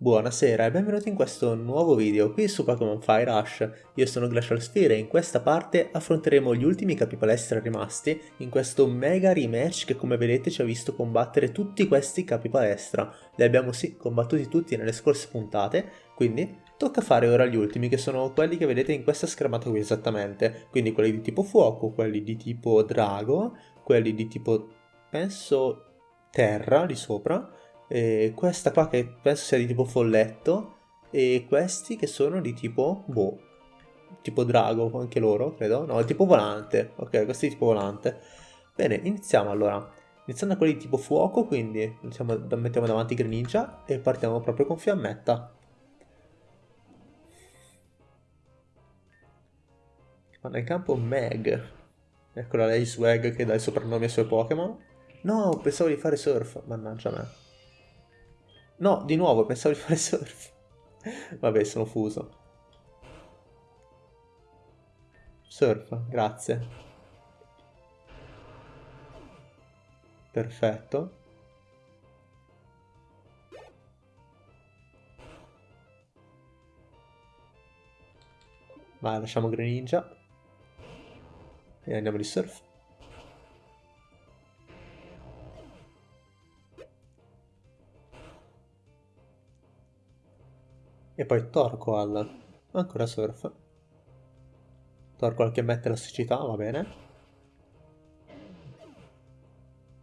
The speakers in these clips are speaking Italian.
Buonasera e benvenuti in questo nuovo video qui su Pokémon Fire Rush. Io sono Glacial Sphere e in questa parte affronteremo gli ultimi capi palestra rimasti in questo mega rematch che come vedete ci ha visto combattere tutti questi capi palestra. Li abbiamo sì combattuti tutti nelle scorse puntate, quindi tocca fare ora gli ultimi che sono quelli che vedete in questa schermata qui esattamente. Quindi quelli di tipo fuoco, quelli di tipo drago, quelli di tipo penso terra di sopra e questa qua che penso sia di tipo folletto e questi che sono di tipo boh tipo drago anche loro credo. No tipo volante ok questi di tipo volante. Bene iniziamo allora. Iniziando da quelli di tipo fuoco quindi iniziamo, mettiamo davanti Greninja e partiamo proprio con fiammetta. Ma nel campo Meg eccola lei Swag che dà il soprannome ai suoi Pokémon. No pensavo di fare surf mannaggia me No, di nuovo, pensavo di fare surf. Vabbè, sono fuso. Surf, grazie. Perfetto. Vai, lasciamo Greninja. E andiamo di surf. E poi Torqual. Ancora surf. Torqual che mette la siccità, va bene.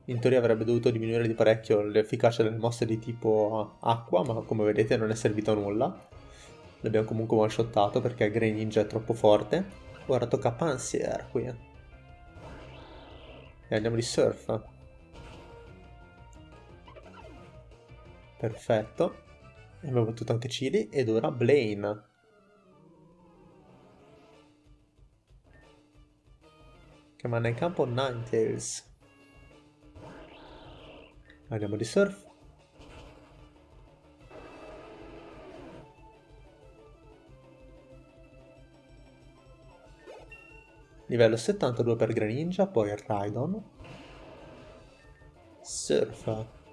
In teoria avrebbe dovuto diminuire di parecchio l'efficacia delle mosse di tipo acqua, ma come vedete non è servito a nulla. L'abbiamo comunque one-shottato perché Greninja è troppo forte. Ora tocca Pansier qui. E andiamo di surf. Perfetto. Abbiamo battuto anche Chili ed ora Blaine. Che manda in campo Ninetales. Andiamo di surf. Livello 72 per Greninja, poi Raidon. Surf.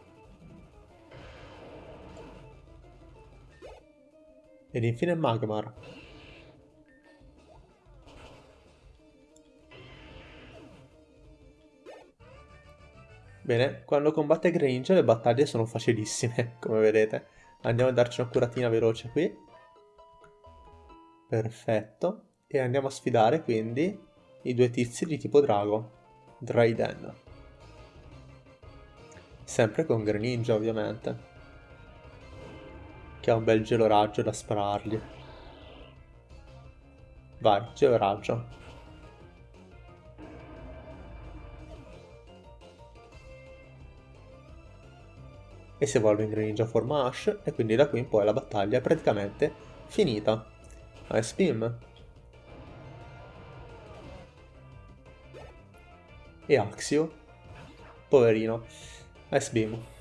Ed infine Magmar. Bene, quando combatte Granger le battaglie sono facilissime, come vedete. Andiamo a darci una curatina veloce qui. Perfetto. E andiamo a sfidare quindi i due tizi di tipo drago. Dryden. Sempre con Greninja ovviamente che ha un bel geloraggio da sparargli. Vai, geloraggio. E si evolve in Greninja forma Ash e quindi da qui in poi la battaglia è praticamente finita. Ice Beam. E Axio. Poverino. Ice Beam.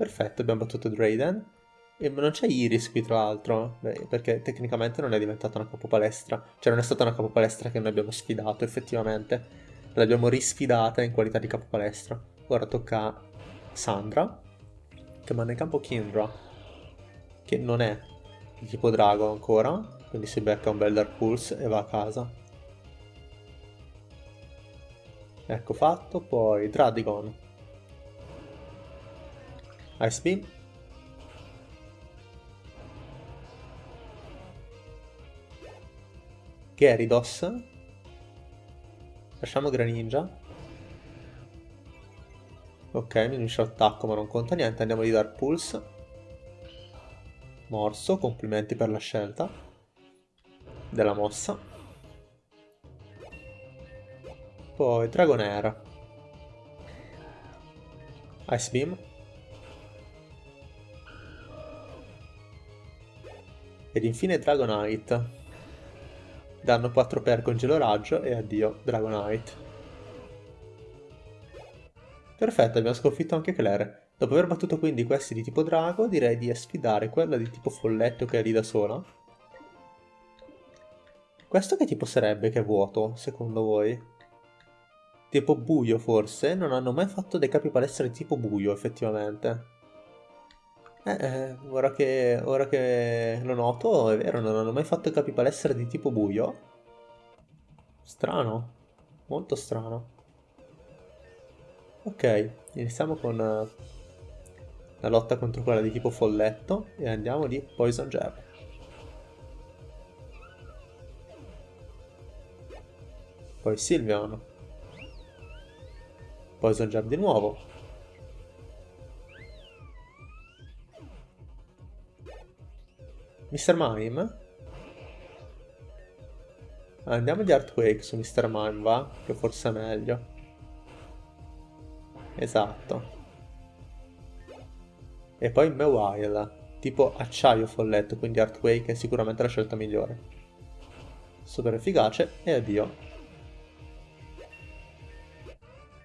Perfetto, abbiamo battuto Drayden. E non c'è Iris qui tra l'altro, perché tecnicamente non è diventata una capopalestra. Cioè non è stata una capopalestra che noi abbiamo sfidato effettivamente. L'abbiamo risfidata in qualità di capopalestra. Ora tocca a Sandra, che manda in campo Kindra, che non è di tipo drago ancora, quindi si becca un bel Dark Pulse e va a casa. Ecco fatto, poi Dradigon, Ice Beam. Gyarados. Lasciamo Greninja. Ok, mi unisce l'attacco ma non conta niente, andiamo di Dark Pulse. Morso, complimenti per la scelta della mossa. Poi Dragonair. Ice Beam. Ed infine Dragonite. Danno 4 per congelo raggio e addio Dragonite. Perfetto, abbiamo sconfitto anche Claire. Dopo aver battuto quindi questi di tipo drago, direi di sfidare quella di tipo folletto che è lì da sola. Questo che tipo sarebbe che è vuoto, secondo voi? tipo buio forse, non hanno mai fatto dei capi palestra di tipo buio effettivamente. Eh, eh, ora che, ora che lo noto, è vero, non hanno mai fatto capi palestra di tipo buio. Strano, molto strano. Ok, iniziamo con uh, la lotta contro quella di tipo folletto e andiamo di Poison Jab. Poi Sylveon. Poison Jab di nuovo. Mr. Mime? Andiamo di Earthquake su Mr. Mime, va? Che forse è meglio. Esatto. E poi Mewile, tipo acciaio folletto, quindi Earthquake è sicuramente la scelta migliore. Super efficace e addio.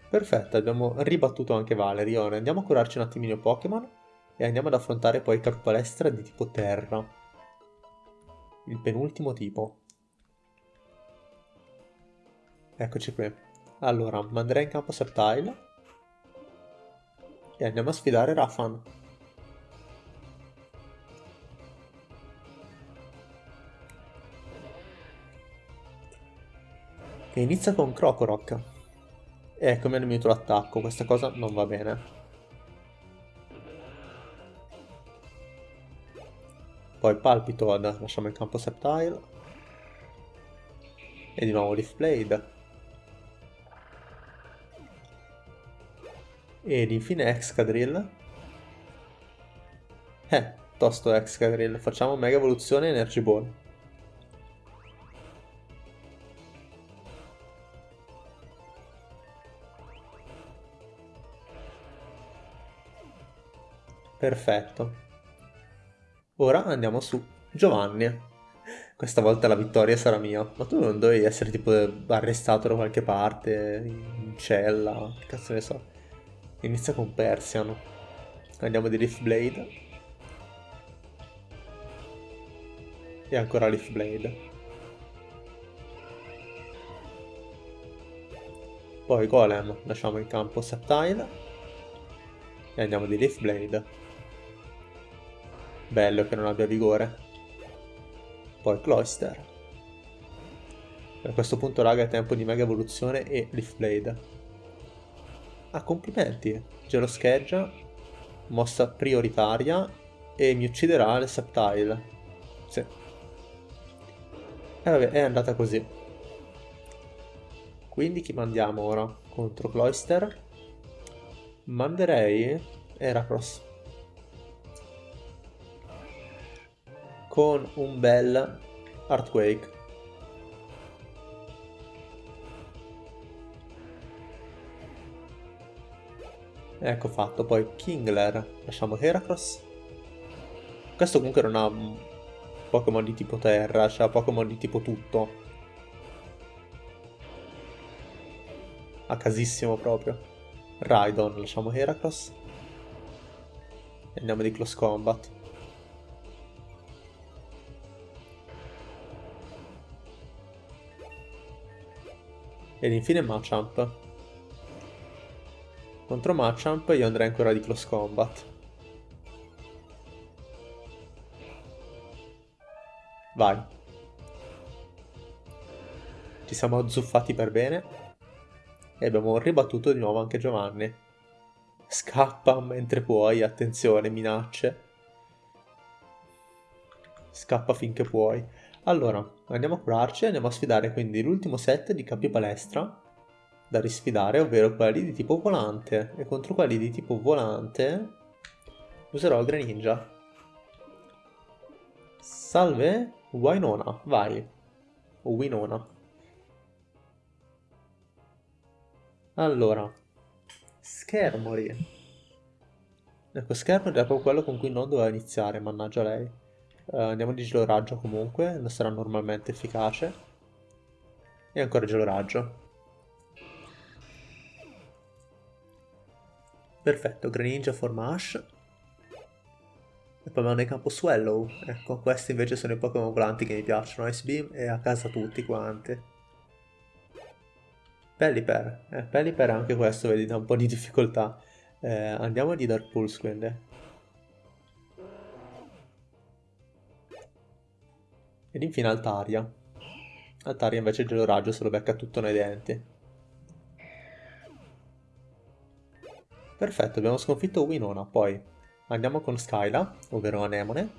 Perfetto, abbiamo ribattuto anche Valerion. Andiamo a curarci un attimino Pokémon e andiamo ad affrontare poi il palestra di tipo terra. Il penultimo tipo. Eccoci qui. Allora, manderei in campo Septile e andiamo a sfidare Rafan. Che inizia con Crocorock. Ecco, mi hanno minuto l'attacco, questa cosa non va bene. Poi Palpitoad, lasciamo il campo Septile. E di nuovo Leaf Blade. Ed infine Excadrill. Eh, tosto Excadrill. Facciamo Mega Evoluzione Energy Ball. Perfetto. Ora andiamo su Giovanni. Questa volta la vittoria sarà mia. Ma tu non dovevi essere tipo arrestato da qualche parte, in cella, che cazzo ne so. Inizia con Persian. Andiamo di Leaf Blade. E ancora Leaf Blade. Poi Golem, lasciamo in campo Septile. E andiamo di Leaf Blade. Bello che non abbia vigore. Poi Cloyster. A questo punto raga è tempo di Mega Evoluzione e Leaf Blade. Ah, complimenti. Gelo scheggia, mossa prioritaria e mi ucciderà il Septile. Sì. E vabbè, è andata così. Quindi chi mandiamo ora? Contro Cloyster? Manderei Heracross. Con un bel Earthquake. Ecco fatto, poi Kingler, lasciamo Heracross. Questo comunque non ha Pokémon di tipo terra, cioè Pokémon di tipo tutto. A casissimo proprio. Raidon, lasciamo Heracross. E andiamo di Close Combat. Ed infine Machamp. Contro Machamp io andrei ancora di Close Combat. Vai. Ci siamo azzuffati per bene. E abbiamo ribattuto di nuovo anche Giovanni. Scappa mentre puoi, attenzione, minacce. Scappa finché puoi. Allora, andiamo a curarci e andiamo a sfidare quindi l'ultimo set di capi palestra da risfidare, ovvero quelli di tipo volante. E contro quelli di tipo volante userò il Greninja. Salve, Winona, vai. O Winona. Allora, Schermori. Ecco, Schermori è proprio quello con cui non doveva iniziare, mannaggia lei. Uh, andiamo di gelo raggio comunque, non sarà normalmente efficace. E ancora gelo raggio. Perfetto, Greninja forma Ash. E poi mando in campo Swallow. Ecco, questi invece sono i Pokémon volanti che mi piacciono. Ice Beam e a casa tutti quanti. Pelipper, eh, Pelipper anche questo vedi da un po' di difficoltà. Eh, andiamo di Dark Pulse quindi. Ed infine Altaria. Altaria invece il gelo raggio se lo becca tutto nei denti. Perfetto, abbiamo sconfitto Winona, poi andiamo con Skyla, ovvero Anemone.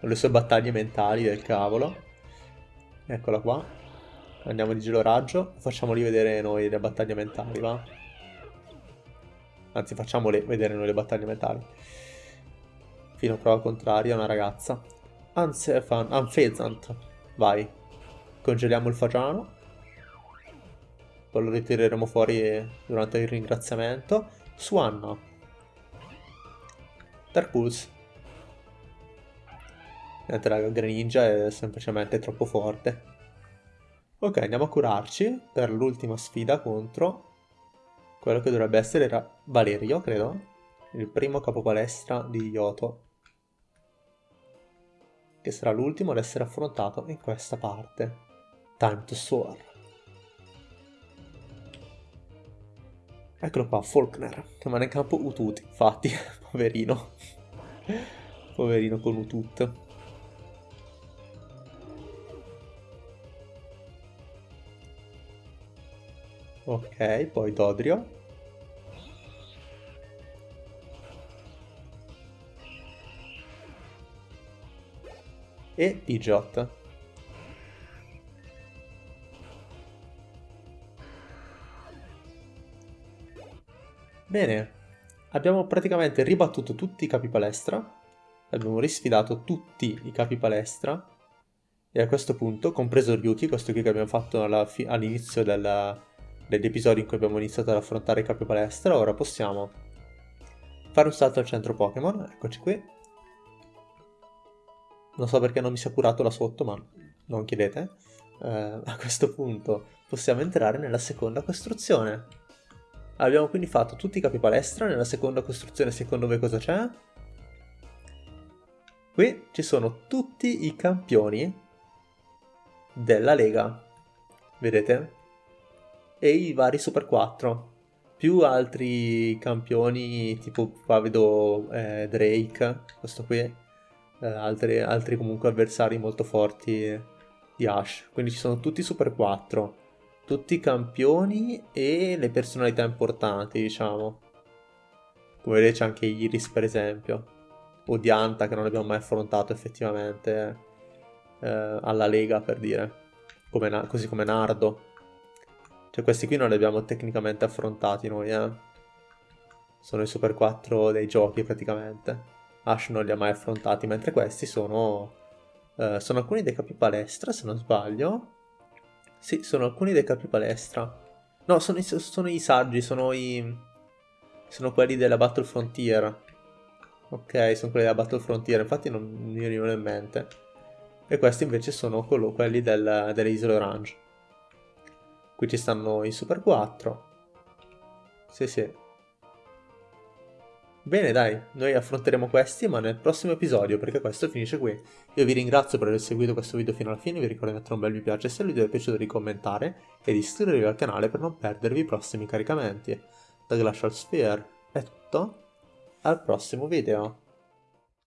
Con le sue battaglie mentali del cavolo. Eccola qua. Andiamo di gelo raggio. Facciamoli vedere noi le battaglie mentali, va? Anzi, facciamole vedere noi le battaglie mentali. Fino a prova contraria, una ragazza. Ansefan, Anfezant. Vai. Congeliamo il fagiano. Poi lo ritireremo fuori durante il ringraziamento. Swanna. Dark Pulse. Niente raga, Greninja è semplicemente troppo forte. Ok, andiamo a curarci per l'ultima sfida contro quello che dovrebbe essere Valerio, credo. Il primo capopalestra di Yoto. Che sarà l'ultimo ad essere affrontato in questa parte. Time to soar. Eccolo qua, Faulkner, che manda in campo Utut, infatti, poverino. poverino con Utut. Ok, poi Dodrio. E Pidgeot. Bene, abbiamo praticamente ribattuto tutti i capi palestra, abbiamo risfidato tutti i capi palestra e a questo punto, compreso Ryuki, questo qui che abbiamo fatto all'inizio della, degli episodi in cui abbiamo iniziato ad affrontare i capi palestra, ora possiamo fare un salto al centro Pokémon, eccoci qui. Non so perché non mi sia curato là sotto, ma non chiedete. Eh, a questo punto possiamo entrare nella seconda costruzione. Abbiamo quindi fatto tutti i capi palestra, nella seconda costruzione secondo voi cosa c'è? Qui ci sono tutti i campioni della Lega. Vedete? e i vari Super 4 più altri campioni tipo qua vedo eh, Drake questo qui eh, altri, altri comunque avversari molto forti di Ash quindi ci sono tutti Super 4 tutti i campioni e le personalità importanti diciamo come vedete c'è anche Iris per esempio o Dianta che non abbiamo mai affrontato effettivamente eh, alla Lega per dire come così come Nardo cioè questi qui non li abbiamo tecnicamente affrontati noi, eh. Sono i Super 4 dei giochi praticamente. Ash non li ha mai affrontati, mentre questi sono... Eh, sono alcuni dei capi palestra, se non sbaglio. Sì, sono alcuni dei capi palestra. No, sono i, sono i saggi, sono i... Sono quelli della Battle Frontier. Ok, sono quelli della Battle Frontier, infatti non mi venivano in mente. E questi invece sono quelli del, delle Isole Orange. Qui ci stanno i Super 4. Sì, sì. Bene, dai, noi affronteremo questi, ma nel prossimo episodio, perché questo finisce qui. Io vi ringrazio per aver seguito questo video fino alla fine, vi ricordo di mettere un bel mi piace se il video vi è piaciuto di commentare e di iscrivervi al canale per non perdervi i prossimi caricamenti. Da Glacial Sphere è tutto, al prossimo video.